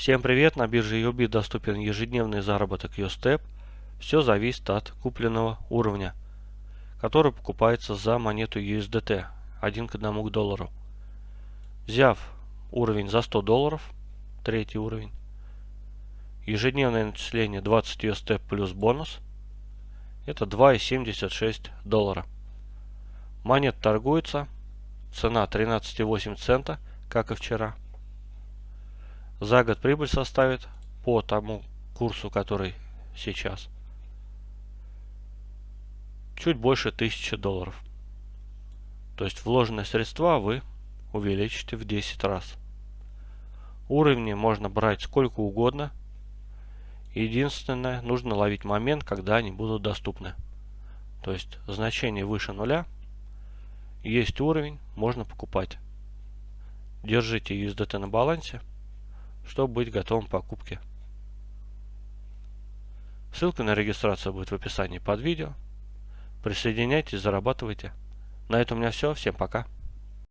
Всем привет! На бирже EOB доступен ежедневный заработок USTEP. Все зависит от купленного уровня, который покупается за монету USDT 1 к 1 к доллару. Взяв уровень за 100 долларов, третий уровень, ежедневное начисление 20 USTEP плюс бонус, это 2,76 доллара. Монет торгуется, цена 13,8 цента, как и вчера. За год прибыль составит по тому курсу, который сейчас, чуть больше 1000 долларов. То есть вложенные средства вы увеличите в 10 раз. Уровни можно брать сколько угодно. Единственное, нужно ловить момент, когда они будут доступны. То есть значение выше нуля. Есть уровень, можно покупать. Держите USDT на балансе чтобы быть готовым к покупке. Ссылка на регистрацию будет в описании под видео. Присоединяйтесь, зарабатывайте. На этом у меня все. Всем пока.